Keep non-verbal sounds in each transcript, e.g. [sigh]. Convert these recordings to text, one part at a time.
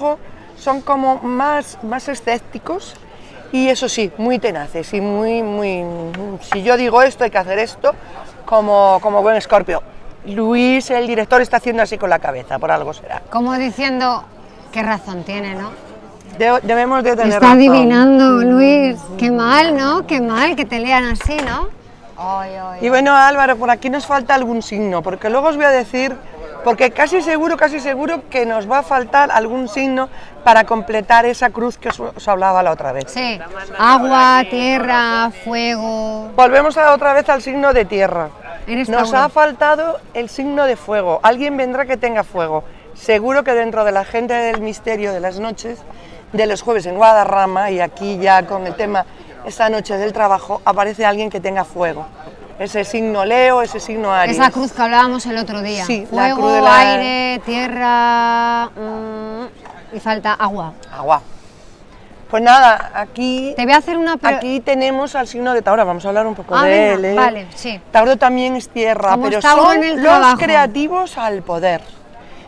trabajo son como más, más escépticos y eso sí, muy tenaces y muy, muy... Si yo digo esto, hay que hacer esto, como, como buen escorpio. Luis, el director, está haciendo así con la cabeza, por algo será. Como diciendo, qué razón tiene, ¿no? De- debemos de tener Está razón. adivinando, Luis. Qué mal, ¿no? Qué mal que te lean así, ¿no? Y bueno, Álvaro, por aquí nos falta algún signo, porque luego os voy a decir, porque casi seguro, casi seguro que nos va a faltar algún signo para completar esa cruz que os, os hablaba la otra vez. Sí, agua, tierra, fuego. Volvemos a- otra vez al signo de tierra. Nos ha faltado el signo de fuego. Alguien vendrá que tenga fuego. Seguro que dentro de la gente del misterio de las noches, de los jueves en Guadarrama y aquí ya con el tema esta noche del trabajo, aparece alguien que tenga fuego. Ese signo Leo, ese signo Aries. Esa cruz que hablábamos el otro día. Sí, la fuego, cruz de la- aire, tierra. mm, y falta agua. Agua. Pues nada, aquí, Te voy a hacer una aquí tenemos al signo de Tauro. Vamos a hablar un poco Ah, de él. ¿eh? vale, sí. Tauro también es tierra, Como pero Tauro son los trabajo. creativos al poder.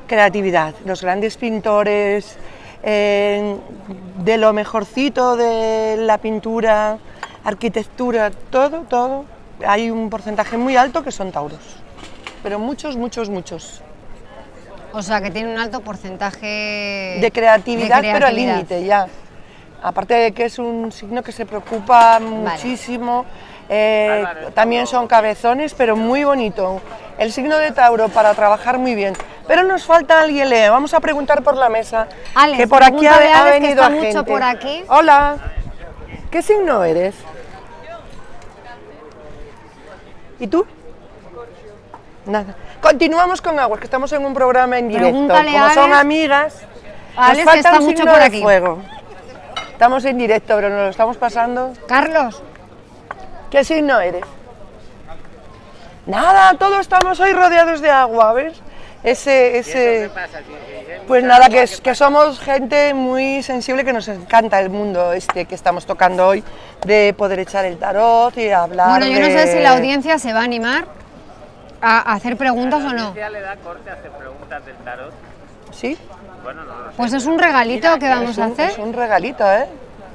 Creatividad, los grandes pintores, eh, de lo mejorcito de la pintura, arquitectura, todo, todo. Hay un porcentaje muy alto que son tauros, pero muchos, muchos, muchos. O sea, que tiene un alto porcentaje de creatividad, de pero al límite ya. Aparte de que es un signo que se preocupa muchísimo, eh, también son cabezones, pero muy bonito. El signo de Tauro para trabajar muy bien. Pero nos falta alguien, Leo. Vamos a preguntar por la mesa. Alex, que por aquí ha, que venido está a mucho gente. por aquí. Hola. ¿Qué signo eres? ¿Y tú? Nada. Continuamos con Aguas, que estamos en un programa en directo. Pregúntale Como son Alex. amigas, Alex nos falta está un mucho signo por de aquí. fuego. Estamos en directo, pero nos lo estamos pasando. Carlos, ¿Qué signo eres? Nada, todos estamos hoy rodeados de agua, ¿ves? Ese, ese... Pues nada, que, es- que somos gente muy sensible, que nos encanta el mundo este que estamos tocando hoy, de poder echar el tarot y hablar bueno, yo no sé de- si la audiencia se va a animar a hacer preguntas o no. ¿Ya le da corte a hacer preguntas del tarot? ¿Sí? Bueno, no lo sé. Pues es un regalito que vamos es a un, hacer. es un regalito, ¿eh?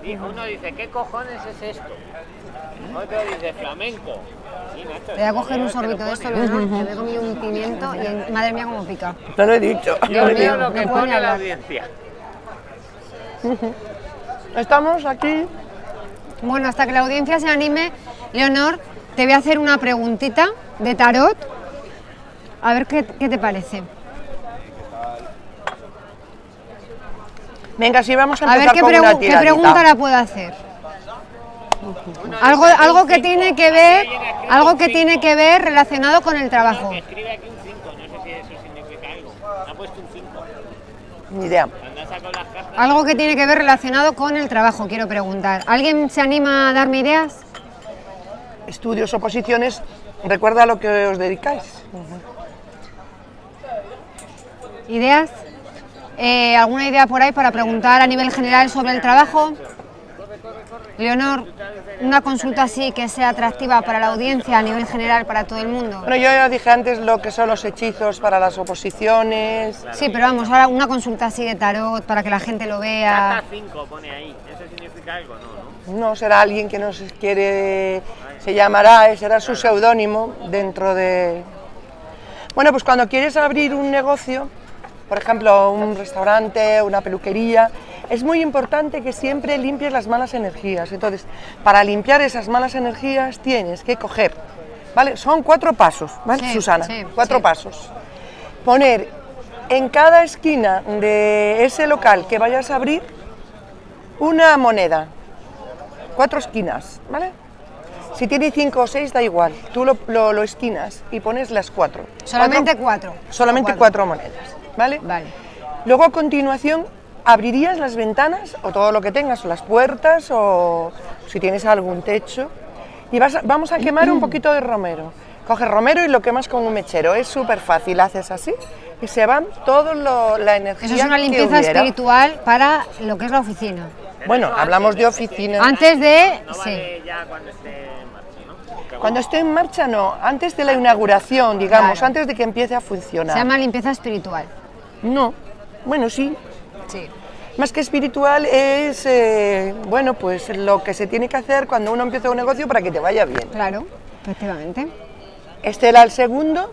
Y uno dice, ¿qué cojones es esto? Otro dice, flamenco. Te voy a coger un te sorbito de esto, que me he comido un pimiento y madre mía cómo pica. No lo he dicho. Dios mío, lo no que pone la audiencia. [laughs] Estamos aquí. Bueno, hasta que la audiencia se anime, Leonor, te voy a hacer una preguntita de tarot. A ver qué, qué te parece. Venga, sí, vamos a A ver empezar qué, con pregu- una qué pregunta la puedo hacer. Algo, algo que tiene que ver, algo que tiene que ver relacionado con el trabajo. Escribe aquí un 5, no sé si eso significa algo. Ha puesto un 5. Ni idea. Algo que tiene que ver relacionado con el trabajo, quiero preguntar. ¿Alguien se anima a darme ideas? Estudios o posiciones, recuerda a lo que os dedicáis. ¿Ideas? Eh, ¿Alguna idea por ahí para preguntar a nivel general sobre el trabajo? Leonor, una consulta así que sea atractiva para la audiencia a nivel general, para todo el mundo. Bueno, yo ya dije antes lo que son los hechizos para las oposiciones. Sí, pero vamos, ahora una consulta así de tarot para que la gente lo vea. carta 5 pone ahí. ¿Eso significa algo? No, ¿no? No será alguien que nos quiere, se llamará, eh, será su seudónimo dentro de... Bueno, pues cuando quieres abrir un negocio, por ejemplo, un restaurante, una peluquería, es muy importante que siempre limpies las malas energías. Entonces, para limpiar esas malas energías tienes que coger, ¿vale? Son cuatro pasos, ¿vale, Sí, Susana? sí, cuatro sí. pasos. Poner en cada esquina de ese local que vayas a abrir una moneda, cuatro esquinas, ¿vale? Si tiene cinco o seis da igual, tú lo, lo- lo esquinas y pones las cuatro. Solamente Cuatro- cuatro. solamente Solo cuatro monedas, ¿vale? Vale. Luego a continuación abrirías las ventanas o todo lo que tengas, o las puertas o si tienes algún techo y vas a- vamos a quemar un poquito de romero. Coges romero y lo quemas con un mechero, es súper fácil, haces así y se van toda la energía Eso es una limpieza espiritual para lo que es la oficina. Bueno, hablamos de oficina. Antes de... No Sí. ya cuando esté en marcha, ¿no? Cuando esté en marcha no, antes de la inauguración, digamos, Claro. antes de que empiece a Se funcionar. llama limpieza espiritual. No, bueno, sí, Sí. Más que espiritual es, eh, bueno, pues lo que se tiene que hacer cuando uno empieza un negocio para que te vaya bien. Claro, efectivamente. Este era el segundo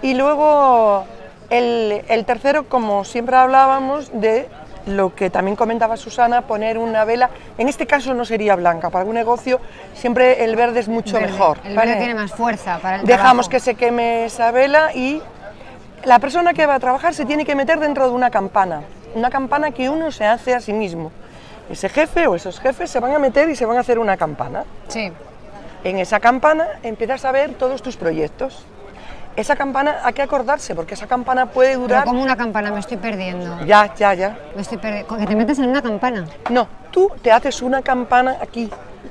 y luego el, el tercero, como siempre hablábamos, de lo que también comentaba Susana, poner una vela, en este caso no sería blanca, para un negocio siempre el verde es mucho Verde. mejor. El ¿vale? verde tiene más fuerza para el Dejamos trabajo. que se queme esa vela y la persona que va a trabajar se tiene que meter dentro de una campana, una campana que uno se hace a sí mismo. Ese jefe o esos jefes se van a meter y se van a hacer una campana. Sí, En esa campana empiezas a ver todos tus proyectos. Esa campana hay que acordarse porque esa campana puede pero durar... como una campana, me estoy perdiendo. Ya, ya, ya. Me estoy perdiendo. Que te metes en una campana. No, tú te haces una campana aquí,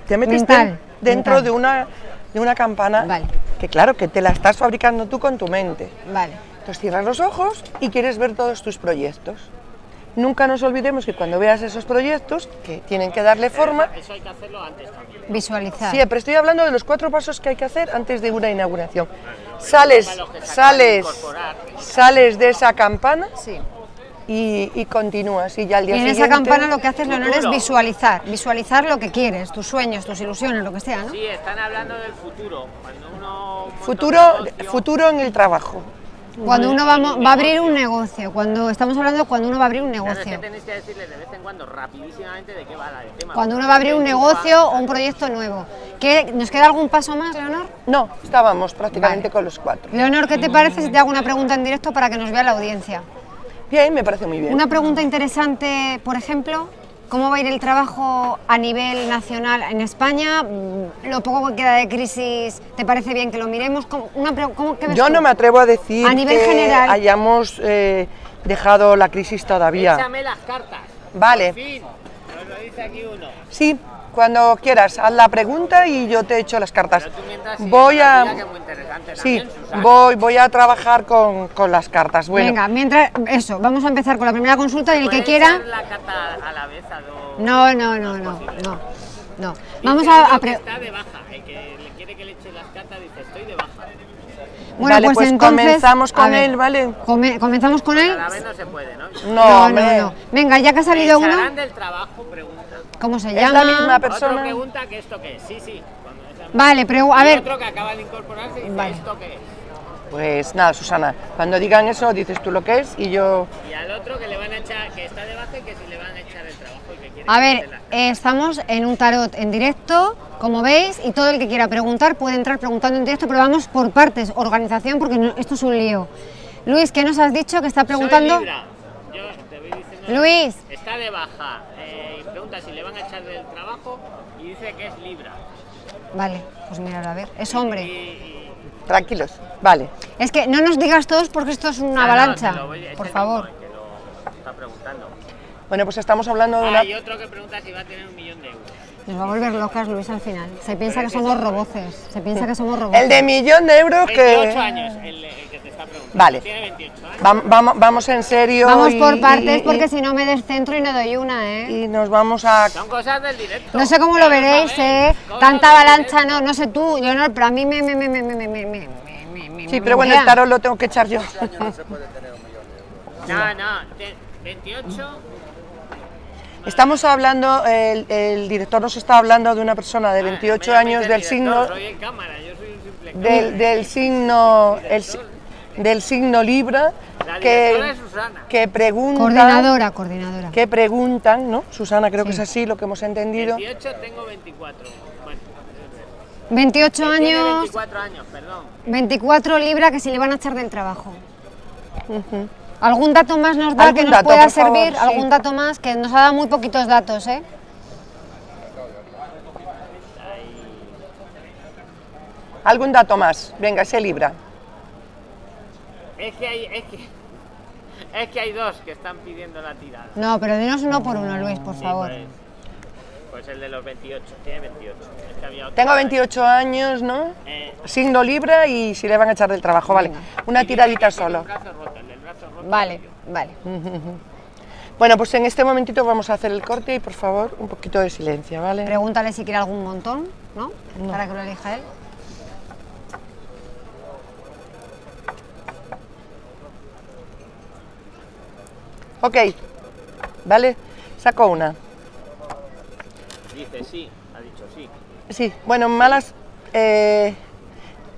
te metes Mental, dentro mental. de una, de una campana Vale. que claro, que te la estás fabricando tú con tu mente. Vale. Entonces cierras los ojos y quieres ver todos tus proyectos. Nunca nos olvidemos que cuando veas esos proyectos, que tienen que darle forma, Eso hay que hacerlo antes también. Visualizar. siempre estoy hablando de los cuatro pasos que hay que hacer antes de una inauguración. Sales, sales, sales de esa campana Sí. y, y continúas. Y ya al Y día en esa campana lo que haces, Leonor, es visualizar. Visualizar lo que quieres, tus sueños, tus ilusiones, lo que sea, ¿no? Sí, están hablando del futuro. Cuando uno Futuro, negocio, futuro en el trabajo. Cuando uno va, va a abrir un negocio, cuando estamos hablando de cuando uno va a abrir un claro, es que negocio. tenéis que decirles de vez en cuando, rapidísimamente, de qué va el tema. Cuando uno va a abrir un negocio o un proyecto nuevo. ¿Qué- ¿Nos queda algún paso más, Leonor? No, estábamos prácticamente Vale. con los cuatro. Leonor, ¿qué te parece si te hago una pregunta en directo para que nos vea la audiencia? Bien, me parece muy bien. Una pregunta interesante, por ejemplo, ¿cómo va a ir el trabajo a nivel nacional en España? Mm, Lo poco que queda de crisis, ¿te parece bien que lo miremos? ¿Cómo, una cómo- qué ves Yo tú? no me atrevo a decir A nivel que general. hayamos eh, dejado la crisis todavía. Échame las cartas. Vale. Por fin. Nos lo dice aquí uno. Sí, cuando quieras, haz la pregunta y yo te echo las cartas. Tú Voy a... muy Sí, también, voy, voy a trabajar con, con las cartas. Bueno, Venga, mientras, eso, vamos a empezar con la primera consulta y el que ¿Puedes quiera... la carta a la vez a dos? No, no, no, no, no, no. Vamos a... a pre- está de baja, el que le quiere que le eche las cartas dice estoy de baja. Bueno, Vale, pues, pues entonces... comenzamos con ver, él, ¿vale? come- ¿Comenzamos con él? A la vez no se puede, ¿no? no, No, no, hombre, no. Venga, ya que ha ¿Me salido uno, del trabajo? Pregunta. ¿Cómo se Es llama? la misma Otra persona. pregunta que esto qué es. Sí, sí. Vale, pero a ver, otro que acaba de incorporarse y dice Vale. esto qué es. Pues nada, Susana, cuando digan eso dices tú lo que es y yo... Y al otro que le van a echar, que está de baja y que si le van a echar el trabajo y que quiere a ver, eh, estamos en un tarot en directo, como veis, y todo el que quiera preguntar puede entrar preguntando en directo, pero vamos por partes, organización, porque no- esto es un lío. Luis, ¿qué nos has dicho que está preguntando? Soy Libra. Yo te voy diciendo. Luis, Está de baja. eh, y pregunta si le van a echar del trabajo y dice que es Libra. vale, pues mirad, a ver, es hombre. y- Tranquilos, vale. Es que no nos digas todos porque esto es una Ah, avalancha, voy- por favor. mismo el que lo está preguntando. Bueno, pues estamos hablando de una... Ah, y otro que pregunta si va a tener un millón de euros. Nos va a volver locas Luis al final. Se piensa que somos roboces, se piensa que somos roboces. El de millón de euros 28 que... años el, el pregunta. Vale. Tiene 28 años. Vamos, vamos, en serio. Vamos y, por partes y, porque si no me descentro y no doy una, ¿eh? Y nos vamos a... Son cosas del directo. No sé cómo lo veréis, ¿eh? Tanta avalancha, no, no sé tú, yo no, pero a mí me... me, me, me, me, me, me, me sí, pero bueno, el tarot lo tengo que echar yo. No, se puede tener un no, 28... Estamos hablando, el, el, director nos está hablando de una persona de 28 ah, años del director, signo... Cámara, yo soy un simple del, del signo... El, del signo Libra, La que, Susana. que preguntan, Coordinadora, coordinadora. que preguntan, ¿no? Susana, creo que es Sí. así lo que hemos entendido. 28, tengo 24. Bueno, 28 tiene años, 24 años, perdón. 24 libras que se le van a echar del trabajo. ¿Algún dato más nos da que nos dato, pueda por favor, servir? sí. ¿Algún dato más? Que nos ha dado muy poquitos datos, ¿eh? ¿Algún dato más? Venga, ese Libra. Es que hay, es que, es que hay dos que están pidiendo la tirada. No, pero dinos uno por uno, Luis, por Sí, favor. Pues, pues el de los 28, tiene 28. Es que había otro. Tengo 28 años, ¿no? Eh, Signo Libra y si le van a echar del trabajo, vale. Una tiradita solo. El brazo roto, el del brazo roto. Vale, vale. [laughs] Bueno, pues en este momentito vamos a hacer el corte y por favor un poquito de silencio, ¿vale? Pregúntale si quiere algún montón, ¿no? Para que lo elija él. Ok, ¿vale? Saco una. Dice sí, ha dicho sí. Sí, bueno, malas. eh,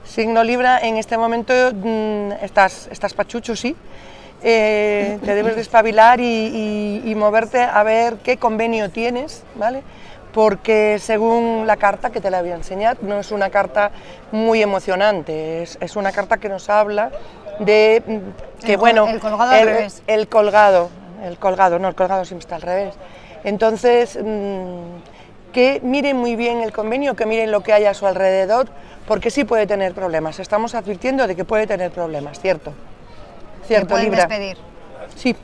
signo Libra, en este momento mm, estás, estás pachucho, sí. Eh, te debes de espabilar y, y- y moverte a ver qué convenio tienes, ¿vale? Porque según la carta que te la voy a enseñar, no es una carta muy emocionante, es, es una carta que nos habla de mm, que, El bueno, el colgado al revés. el colgado, el colgado, no, el colgado siempre está al revés. Entonces, mm, que miren muy bien el convenio, que miren lo que hay a su alrededor, porque sí puede tener problemas. Estamos advirtiendo de que puede tener problemas, ¿cierto? Cierto, pueden Libra. despedir. Sí.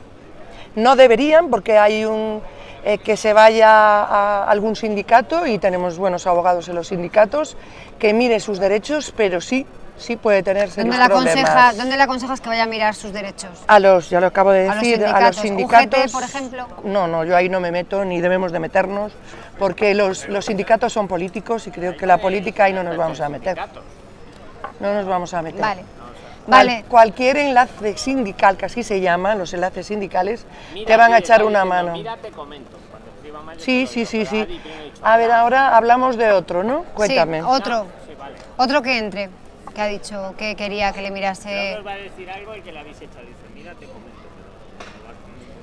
No deberían, porque hay un eh, que se vaya a algún sindicato y tenemos buenos abogados en los sindicatos, que mire sus derechos, pero sí, sí puede tener serios ¿Dónde le, problemas. aconseja, ¿Dónde le aconsejas que vaya a mirar sus derechos? A los, ya lo acabo de A los decir, a los sindicatos. sindicatos. UGT, por ejemplo. No, no, yo ahí no me meto ni debemos de meternos, porque los, los sindicatos son políticos y creo que la política ahí no nos vamos a meter. No nos vamos a meter. Vale. Cual- Vale. Cualquier enlace sindical, que así se llaman los enlaces sindicales, Mira, te van a echar una mano. Mira, te comento. Cuando escriba mal, Sí, sí, sí, sí. A ver, ahora hablamos de otro, ¿no? Cuéntame. Sí, otro. Sí, vale. Otro que entre, que ha dicho que quería que le mirase. Luego os va a decir algo y que le habéis hecho. Dice, mira, te comento.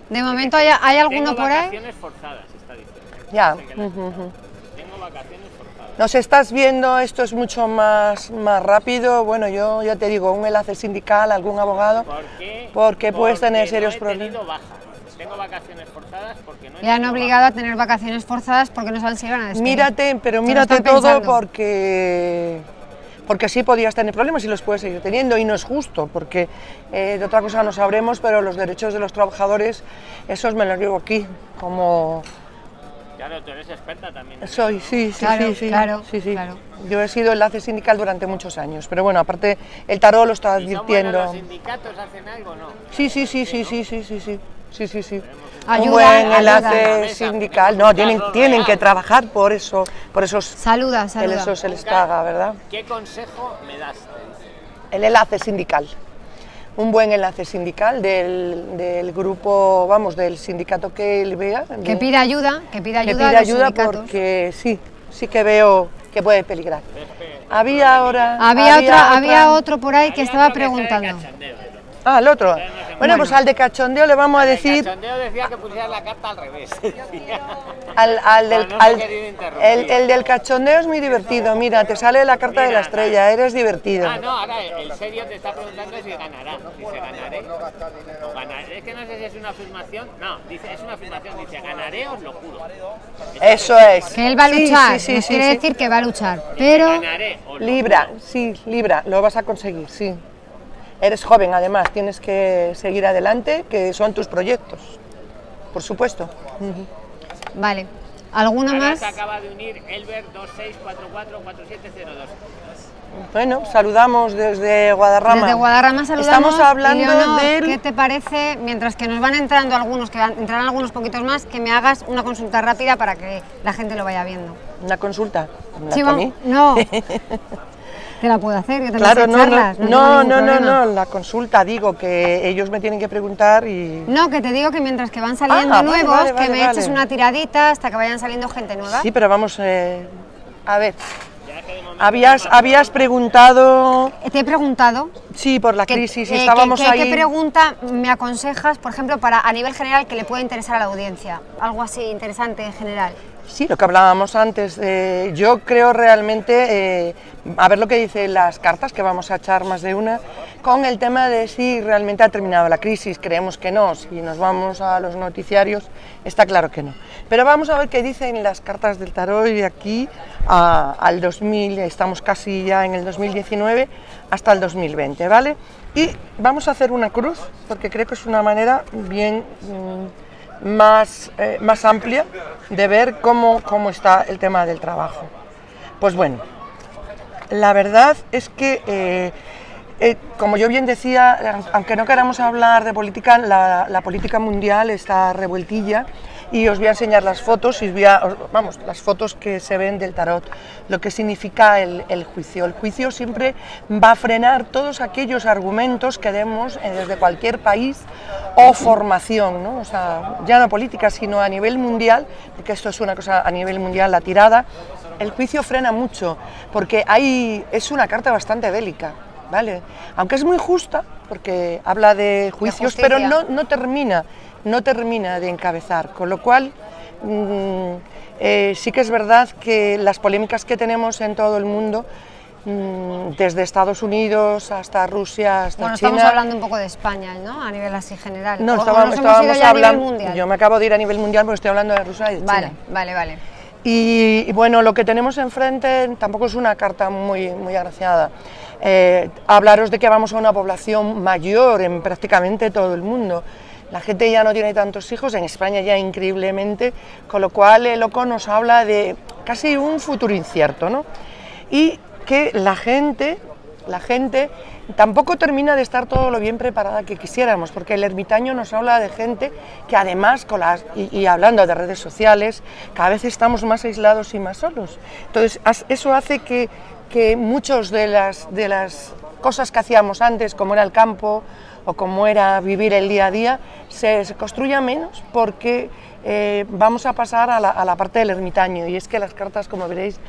De momento, ¿hay, hay alguno por ahí? vacaciones forzadas, está diciendo. Ya. Tengo vacaciones forzadas. Nos estás viendo, esto es mucho más, más rápido. Bueno, yo ya te digo, un enlace sindical, algún abogado. ¿Por qué? Porque puedes tener serios no he tenido problemas. baja. Tengo vacaciones forzadas porque no he Le han obligado a tener vacaciones forzadas porque no saben si van a despedir. Mírate, pero mírate todo pensando. porque porque así podías tener problemas y los puedes seguir teniendo y no es justo, porque eh, de otra cosa no sabremos, pero los derechos de los trabajadores, esos me los llevo aquí, como... Claro, tú eres experta también. ¿no? Soy, sí, sí, claro, sí, sí, claro, sí, sí. Claro. Yo he sido enlace sindical durante muchos años, pero bueno, aparte el tarot lo está advirtiendo. Los sindicatos hacen algo, no? Sí, sí, sí, sí, sí, sí, sí, sí, sí, sí, sí. Un buen enlace sindical, no, tienen, tienen que trabajar por eso, por esos, Saluda, que eso se les paga, ¿verdad? ¿Qué consejo me das? El enlace sindical. Un buen enlace sindical del, del grupo, vamos, del sindicato que él vea. Que pida ayuda, que pida que ayuda pida a los ayuda sindicatos. porque sí, sí que veo que puede peligrar. Había ahora... Había, otra, había otro por ahí que estaba que preguntando. Ah, el otro. Bueno, pues al de cachondeo le vamos a El decir... cachondeo decía que pusieras la carta al revés. [laughs] Al, al del, al- el, el del cachondeo es muy divertido. Mira, te sale la carta de la estrella, eres divertido. Ah, no, ahora el serio te está preguntando si ganará. Dice, ganaré. O ganaré. Es que no sé si es una afirmación. No, dice, es una afirmación. Dice, ganaré, os lo juro. Eso es. Que él va a luchar, sí, sí, nos sí, quiere sí. decir que va a luchar. Pero Ganaré, Libra, sí, Libra, lo vas a conseguir, sí. Eres joven, además, tienes que seguir adelante, que son tus proyectos, por supuesto. Vale. ¿Alguno Ahora más? se acaba de unir Elber 26444702. Bueno, saludamos desde Guadarrama. Desde Guadarrama saludamos. Estamos hablando Leonor, del... ¿Qué te parece, mientras que nos van entrando algunos, que van, entrarán algunos poquitos más, que me hagas una consulta rápida para que la gente lo vaya viendo? Una consulta. ¿La Sí, para vamos- mí? No. [laughs] Te la puedo hacer, yo también Claro, no, charlas, no, no, no, no, no, la consulta, digo que ellos me tienen que preguntar y... No, que te digo que mientras que van saliendo Ah, nuevos, vale, que vale, me eches una tiradita hasta que vayan saliendo gente nueva. Sí, pero vamos, eh, a ver, que habías, habías preguntado, Te he preguntado sí, por la que- crisis, y eh, estábamos que- que- ahí... ¿Qué pregunta me aconsejas, por ejemplo, para a nivel general que le pueda interesar a la audiencia? Algo así interesante en general. Sí, lo que hablábamos antes. eh, yo creo realmente, eh, a ver lo que dicen las cartas, que vamos a echar más de una, con el tema de si realmente ha terminado la crisis. Creemos que no. Si nos vamos a los noticiarios, está claro que no. Pero vamos a ver qué dicen las cartas del tarot de aquí al 2000, estamos casi ya en el 2019, hasta el 2020, ¿vale? Y vamos a hacer una cruz, porque creo que es una manera bien... mm, más, eh, más amplia de ver cómo, cómo está el tema del trabajo. Pues bueno, la verdad es que, eh, eh, como yo bien decía, aunque no queramos hablar de política, la, la política mundial está revueltilla y os voy a enseñar las fotos y os voy a, os- vamos, las fotos que se ven del tarot, lo que significa el, el juicio. El juicio siempre va a frenar todos aquellos argumentos que demos eh, desde cualquier país o formación, ¿no? o sea, ya no política, sino a nivel mundial, porque esto es una cosa a nivel mundial, la tirada, el juicio frena mucho, porque hay, es una carta bastante bélica, ¿vale? Aunque es muy justa, porque habla de juicios, pero no, no termina, no termina de encabezar, con lo cual mm, eh, sí que es verdad que las polémicas que tenemos en todo el mundo, mm, desde Estados Unidos hasta Rusia, hasta Bueno, China... estamos hablando un poco de España, ¿no? A nivel así general. No, estábamos, hablando... Yo me acabo de ir a nivel mundial porque estoy hablando de Rusia y de Vale, China. vale, vale. Y, y bueno, lo que tenemos enfrente tampoco es una carta muy, muy agraciada. Eh, hablaros de que vamos a una población mayor en prácticamente todo el mundo. La gente ya no tiene tantos hijos, en España ya increíblemente, con lo cual el loco nos habla de casi un futuro incierto, ¿no? Y que la gente, la gente tampoco termina de estar todo lo bien preparada que quisiéramos, porque el ermitaño nos habla de gente que además, con las, y, hablando de redes sociales, cada vez estamos más aislados y más solos. Entonces, eso hace que, que muchas de las, de las cosas que hacíamos antes, como era el campo o como era vivir el día a día, se, se construya menos porque eh, vamos a pasar a la, a la parte del ermitaño. Y es que las cartas, como veréis,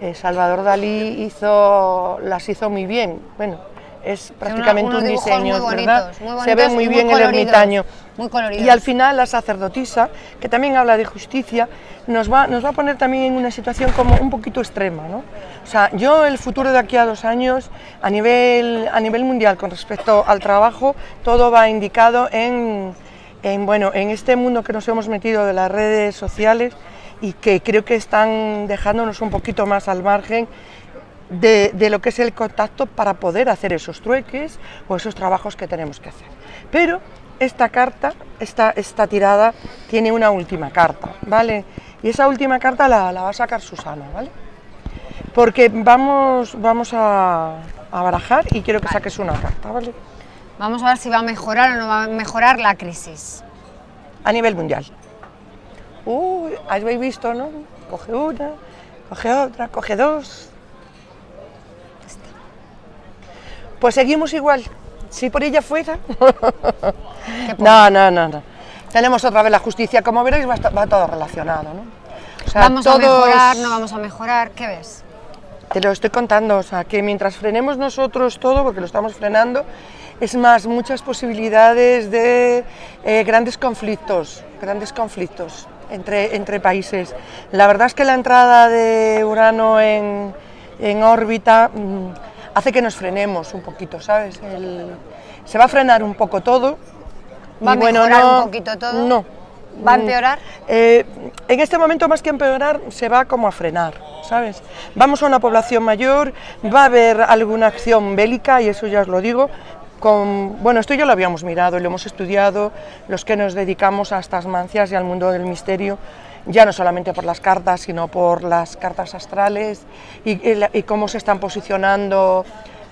eh, Salvador Dalí hizo, las hizo muy bien. Bueno, es prácticamente un diseño, muy ¿verdad? bonitos, Se ve muy bien el ermitaño. muy coloridos. Y al final la sacerdotisa, que también habla de justicia, nos va, nos va a poner también en una situación como un poquito extrema. ¿no? O sea, yo el futuro de aquí a dos años, a nivel, a nivel mundial con respecto al trabajo, todo va indicado en, en, bueno, en este mundo que nos hemos metido de las redes sociales y que creo que están dejándonos un poquito más al margen de, de lo que es el contacto para poder hacer esos trueques o esos trabajos que tenemos que hacer. Pero esta carta, esta, esta tirada, tiene una última carta, ¿vale? Y esa última carta la, la va a sacar Susana, ¿vale? Porque vamos, vamos a, a barajar y quiero que saques una carta, ¿vale? Vamos a ver si va a mejorar o no va a mejorar la crisis. A nivel mundial. Uy, habéis visto, ¿no? Coge una, coge otra, coge dos. Pues seguimos igual. Si por ella fuera. [laughs] no, no, no, no. Tenemos otra vez la justicia. Como veréis, va, va todo relacionado, ¿no? O sea, ¿Vamos a mejorar, no vamos a mejorar? ¿Qué ves? Te lo estoy contando, o sea, que mientras frenemos nosotros todo, porque lo estamos frenando, es más, muchas posibilidades de eh, grandes conflictos, grandes conflictos entre, entre países. La verdad es que la entrada de Urano en, en órbita mm, hace que nos frenemos un poquito, ¿sabes? El- se va a frenar un poco todo. ¿Va a mejorar no- un poquito todo? No. ¿Va a empeorar? eh, en este momento, más que empeorar, se va como a frenar, ¿sabes? Vamos a una población mayor, va a haber alguna acción bélica, y eso ya os lo digo. Con, bueno, esto ya lo habíamos mirado y lo hemos estudiado, los que nos dedicamos a estas mancias y al mundo del misterio, ya no solamente por las cartas, sino por las cartas astrales y, y la- y cómo se están posicionando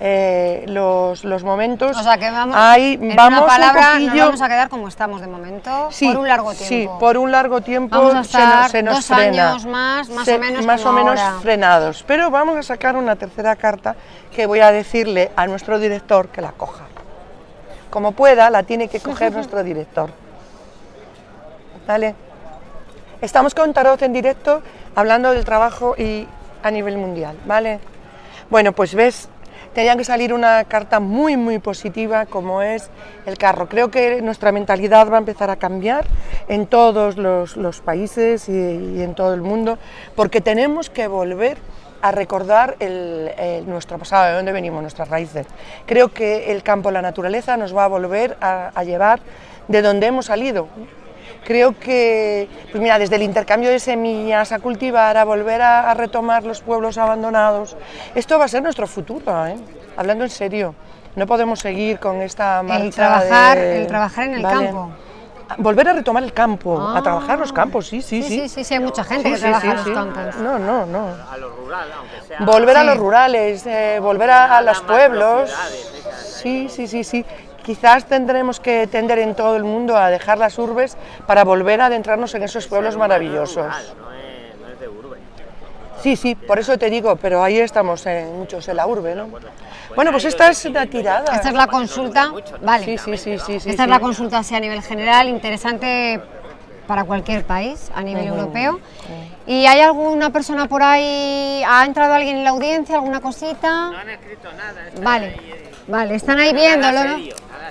eh, los, los momentos. O sea que vamos, Ahí en vamos una palabra, un nos poquillo, vamos a quedar como estamos de momento, Sí, por un largo Sí, tiempo. por un largo tiempo Vamos a se nos- se nos, dos frena. años más, más Se- o menos más como o menos ahora. frenados. Pero vamos a sacar una tercera carta que voy a decirle a nuestro director que la coja. Como pueda, la tiene que coger [laughs] nuestro director. ¿Vale? Estamos con Tarot en directo hablando del trabajo y a nivel mundial, ¿vale? Bueno, pues ves, tenía que salir una carta muy, muy positiva como es el carro. Creo que nuestra mentalidad va a empezar a cambiar en todos los, países y, y en todo el mundo, porque tenemos que volver a recordar el- el- nuestro pasado, de dónde venimos, nuestras raíces. Creo que el campo, la naturaleza, nos va a volver a, a llevar de donde hemos salido. Creo que, pues mira, desde el intercambio de semillas a cultivar, a volver a, a retomar los pueblos abandonados, esto va a ser nuestro futuro, ¿eh? hablando en serio. No podemos seguir con esta marcha trabajar- de- el trabajar en el Vale. campo. A- Volver a retomar el campo, a Ah. trabajar los campos, sí, sí, Sí, sí. sí, sí, sí, hay mucha gente Sí, que sí, trabaja sí, en los sí. campos. No, no, no. A lo rural, aunque sea. Volver a los rurales, eh, volver a, a los pueblos. esas, Sí, sí, sí, sí. Quizás tendremos que tender en todo el mundo a dejar las urbes para volver a adentrarnos en esos pueblos maravillosos. Urbe. Sí, sí, por eso te digo, pero ahí estamos en, muchos en la urbe, ¿no? Bueno, pues esta es una tirada. Esta es la consulta, vale. Sí, sí, sí, sí, sí. Esta es sí. la consulta así a nivel general, interesante para cualquier país a nivel europeo. ¿Y hay alguna persona por ahí, ha entrado alguien en la audiencia, alguna cosita? No han escrito nada. Vale, ahí, eh, vale, están ahí viéndolo.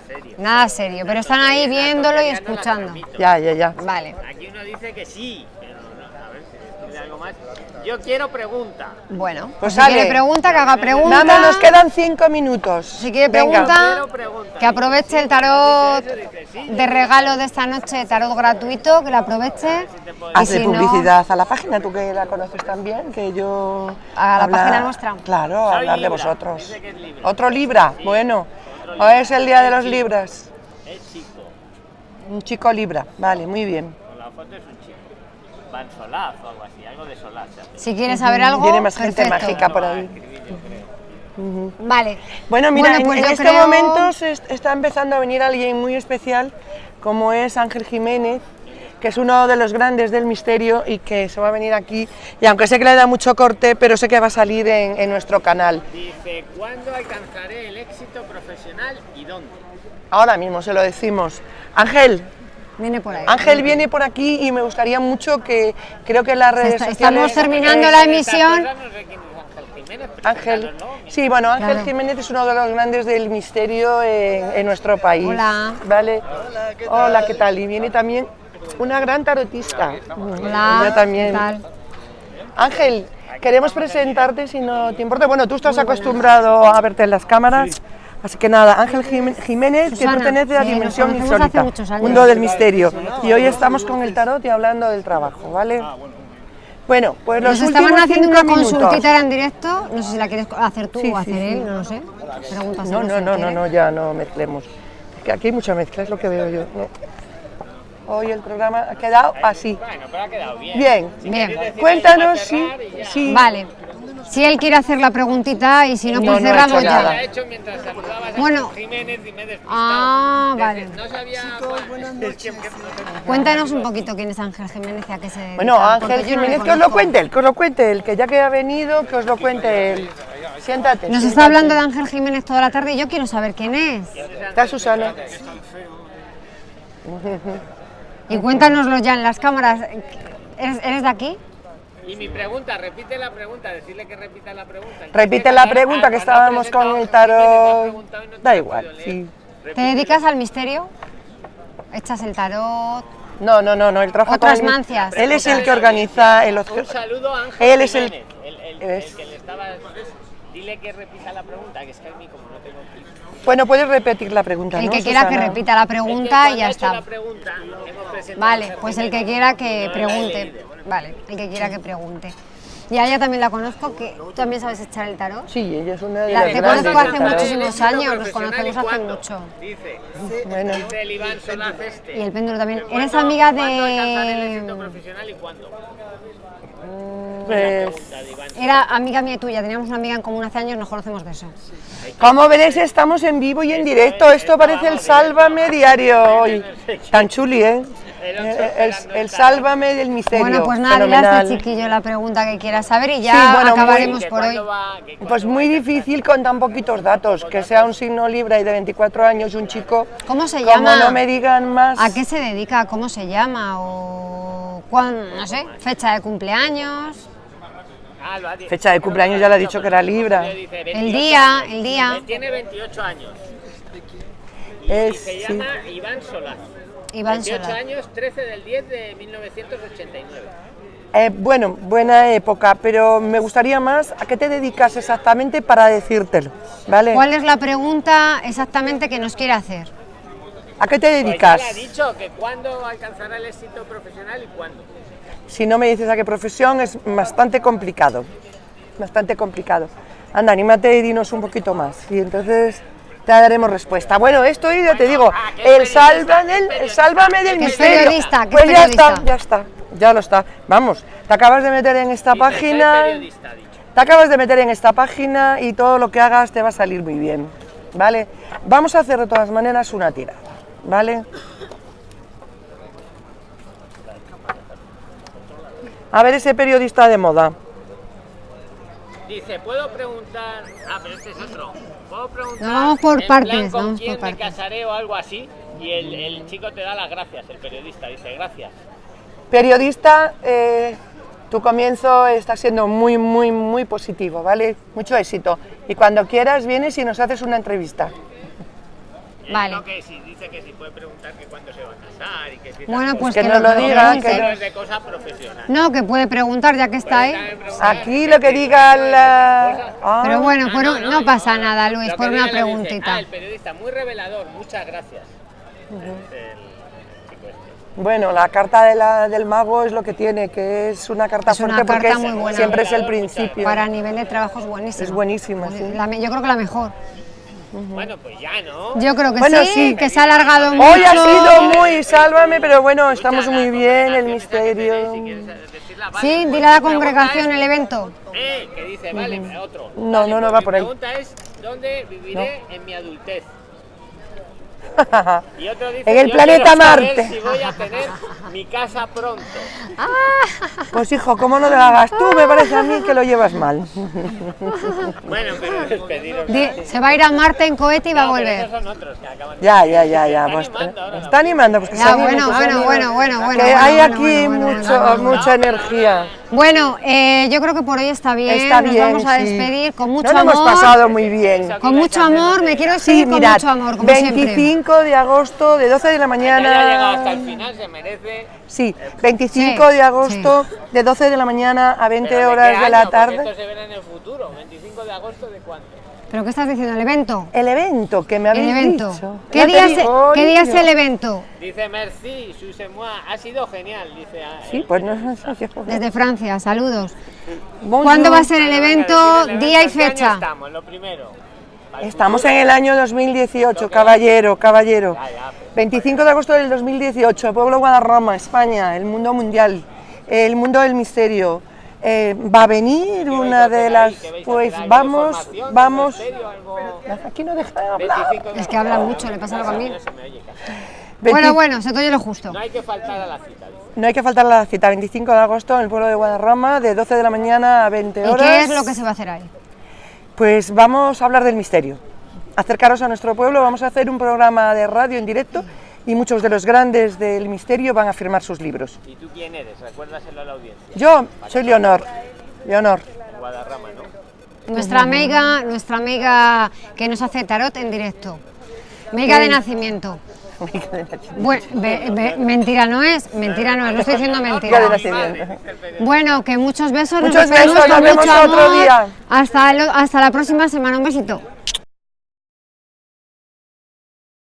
Serio, nada serio. Pero están ahí viéndolo y escuchando. Ya, ya, ya. Vale, Aquí uno dice que sí, pero no, a ver si algo más. Yo quiero pregunta. bueno, Pues pues si quiere pregunta, que haga pregunta. Nada, nos quedan cinco minutos. Si quiere pregunta, que aproveche el tarot de regalo de esta noche, tarot gratuito, que lo aproveche. Y Hazle si no, publicidad a la página, tú que la conoces también, que yo... ¿A la página nuestra? Claro, hablar de vosotros. ¿Otro Libra? Bueno, hoy es el día de los Libras. Es chico. Un chico Libra, vale, muy bien. Con la foto es un chico. Van Solaz o algo así, algo de Solaz. se hace. si quiere saber algo, Tiene más gente mágica por ahí. Vale. Bueno, mira, en- pues en, este creo- momento se está empezando a venir alguien muy especial, como es Ángel Jiménez, que es uno de los grandes del misterio y que se va a venir aquí. Y aunque sé que le da mucho corte, pero sé que va a salir en, en nuestro canal. Dice, ¿cuándo alcanzaré el éxito profesional y dónde? Ahora mismo se lo decimos. Ángel, Viene por ahí. Ángel viene por aquí y me gustaría mucho que creo que las redes está- sociales... estamos terminando la emisión. Ángel sí, bueno, Ángel Claro. Jiménez es uno de los grandes del misterio en, en nuestro país. Hola. Vale. Hola, ¿qué tal? Y viene también una gran tarotista. Hola, Ella también. ¿qué tal? Ángel, queremos presentarte si no te importa. Bueno, tú estás acostumbrado a verte en las cámaras. Así que nada, Ángel Jim- Jiménez, que pertenece a nos Dimensión hace Insólita, mundo del misterio. Y hoy estamos con el tarot y hablando del trabajo, ¿vale? Bueno, pues los Nos estaban haciendo una minutos. consultita en directo, no sé si la quieres hacer tú Sí, o hacer sí. él, no lo sé. Pregúntaselo No, no, no, no, no, ya no mezclemos. Es que aquí hay mucha mezcla, es lo que veo yo. ¿no? Hoy el programa ha quedado así. Bueno, pero ha quedado bien. Bien, Bien, cuéntanos si, si vale. Si él quiere hacer la preguntita y si no, No, pues no he cerramos hecho ya. nada. Bueno. Jiménez y me he despistado. Ah, vale. No sabía [laughs] Cuéntanos un poquito quién es Ángel Jiménez y a qué se dedica. Bueno, Ángel Jiménez, que os lo cuente él, que os lo cuente él, que ya que ha venido, que os lo cuente él. Siéntate. Nos siéntate. está hablando de Ángel Jiménez toda la tarde y yo quiero saber quién es. Está Susana. [laughs] Y cuéntanoslo ya en las cámaras. ¿Eres, eres de aquí? Y mi pregunta, repite la pregunta, decirle que repita la pregunta. Repite la pregunta que estábamos con el tarot. Da igual, sí. ¿Te dedicas al misterio? ¿Echas el tarot? No, no, no, no, él trabaja Otras con el- mancias. Él es el que organiza el Un saludo a Ángel Él es el- Jiménez, el, el- es- el que le estaba... Dile que repita la pregunta, que es que a mí como no tengo. Bueno, puedes repetir la pregunta, El ¿no, que quiera que repita la Es que pregunta y ya ha hecho está. la pregunta, Vale, pues el que quiera que la pregunte. Vale, el que quiera que pregunte. Y a ella también la conozco, que tú también sabes echar el tarot. Sí, ella es una de La- las te grandes conozco hace muchísimos años, nos conocemos ¿y hace cuándo? mucho. Dice, Bueno, dice el Iván Solaz este. Y el péndulo también. ¿Eres cuándo- amiga ¿Cuándo el de...? éxito profesional y cuándo? Pues... Era amiga mía y tuya, teníamos una amiga en común hace años, nos conocemos de eso. Como veréis, estamos en vivo y en directo. Esto parece el Sálvame diario hoy. Tan chuli, ¿eh? Eh, El, el Sálvame del misterio. Bueno, pues nada, dile a Fenomenal. este chiquillo la pregunta que quiera saber y ya Sí, bueno, muy- acabaremos por hoy. va- Pues muy difícil con tan poquitos datos. Que sea un signo Libra y de 24 años y un chico. ¿Cómo se Como llama? no me digan más. ¿A qué se dedica? ¿Cómo se llama? O cuán- no sé, fecha de cumpleaños. Fecha de cumpleaños ya le ha dicho que era Libra. El 28 día, el día. Tiene 28 años. Y Es, se sí. llama Iván Solaz. Iván 28 Solá. años, 13 del 10 de 1989. Eh, bueno, buena época, pero me gustaría más a qué te dedicas exactamente para decírtelo, ¿vale? ¿Cuál es la pregunta exactamente que nos quiere hacer? ¿A qué te Pues ya dedicas? le ha dicho que cuándo alcanzará el éxito profesional y cuándo. Si no me dices a qué profesión es bastante complicado, bastante complicado. Anda, anímate y dinos un poquito más y entonces te daremos respuesta. Bueno, esto ya te digo, ah, el, salva del, el sálvame del misterio. pues ya está, ya está, ya lo está. Vamos, te acabas de meter en esta página, te acabas de meter en esta página y todo lo que hagas te va a salir muy bien. ¿vale? Vamos a hacer de todas maneras una tirada, ¿vale? A ver ese periodista de moda. Dice, ¿puedo preguntar? Ah, pero este es otro. ¿Puedo preguntar? No, vamos por en partes, plan, ¿con vamos por quién me partes. casaré o algo así? Y el, el chico te da las gracias, el periodista dice, gracias. Periodista, eh, tu comienzo está siendo muy, muy, muy positivo, ¿vale? Mucho éxito. Y cuando quieras vienes y nos haces una entrevista. Y Vale. no que si dice que si puede preguntar que cuándo se va a casar y que si Bueno, pues Que que, nos lo diga, que no- es de cosa profesional. No, que puede preguntar ya que está ahí. También preguntar Aquí lo que diga la... Ah, Pero bueno, Ah, por no, pasa nada, Luis, por una dice, preguntita. ah, el periodista, muy revelador, muchas gracias. Este. Bueno, la carta de la- del mago es lo que tiene, que es una carta Es una fuerte porque es- buena. siempre es el principio. Para nivel de trabajo es buenísimo. Es buenísima, sí. La me- yo creo que la mejor. Bueno, pues ya, ¿no? Yo creo que Bueno, sí, sí. que se ha alargado mucho. Hoy ha sido muy sálvame, pero bueno, estamos muy la bien, el misterio. Sí, dile a la congregación el evento. Eh, que dice, vale, otro. No, no, no pues va por ahí. pregunta es, ¿dónde viviré en mi adultez? Y otro dice, En el "Yo planeta Marte". si voy a tener mi casa pronto. Pues hijo, ¿cómo no lo hagas tú? Me parece a mí que lo llevas mal. Bueno, pero despediros. Di- se va a ir a Marte en cohete y va a No, volver. esos son otros que acaban de- Ya, ya, ya, ya. está Pues, animando ahora la está animando, pues que Ya, se anime, bueno, bueno, bueno, bueno, bueno, bueno, hay aquí mucho, mucha energía. Bueno, eh, yo creo que por hoy está bien. Está Nos bien, vamos a sí. despedir con mucho No lo amor. hemos pasado muy bien. Con mucho amor, me quiero Sí, despedir con mirad, mucho amor, como 25 de agosto, de 12 de la Que haya llegado hasta mañana. el final se merece. Sí, 25 Sí, de agosto, de 12 de la mañana a 20 Pero ¿de horas qué de la año? Porque Esto tarde. se verá en el futuro. 25 de agosto de cuándo? ¿Pero qué estás diciendo? ¿El evento? El evento que me El habéis evento. dicho. ¿Qué día, es, digo, ¿Qué día es el evento? Dice Merci, Sussemois, ha sido genial, dice. ah, Sí, el- pues no sé yo. Desde Francia, saludos. Bonjour. ¿Cuándo va a ser el evento, el día y evento, ¿en qué año fecha? estamos, lo primero. Estamos en el año 2018, caballero, caballero. Ya, ya, pues. 25 de agosto del 2018, pueblo Guadarrama, España, el mundo mundial, el mundo del misterio. Eh, va a venir ¿Qué vais a una de las, ¿Qué vais a pues vamos, vamos. Aquí no deja de hablar. 25 de Es que habla mucho, le pasa algo a mí. No se me oye casi. 20 Bueno, bueno, se te oye lo justo. No hay que faltar a la cita. dice. No hay que faltar a la cita, 25 de agosto en el pueblo de Guadarrama, de 12 de la mañana a 20 ¿Y horas. qué es lo que se va a hacer ahí? Pues vamos a hablar del misterio. Acercaros a nuestro pueblo, vamos a hacer un programa de radio en directo y muchos de los grandes del misterio van a firmar sus libros. ¿Y tú quién eres? Recuérdaselo a la audiencia. Yo soy Leonor. Leonor. Guadarrama, ¿no? Nuestra amiga, nuestra amiga que nos hace tarot en directo. Amiga de nacimiento. Bue- be- be- mentira no es, mentira no es, no estoy diciendo mentira. Bueno, que muchos besos. Muchos besos, con nos vemos mucho otro amor. día. Hasta, lo- hasta la próxima semana, un besito.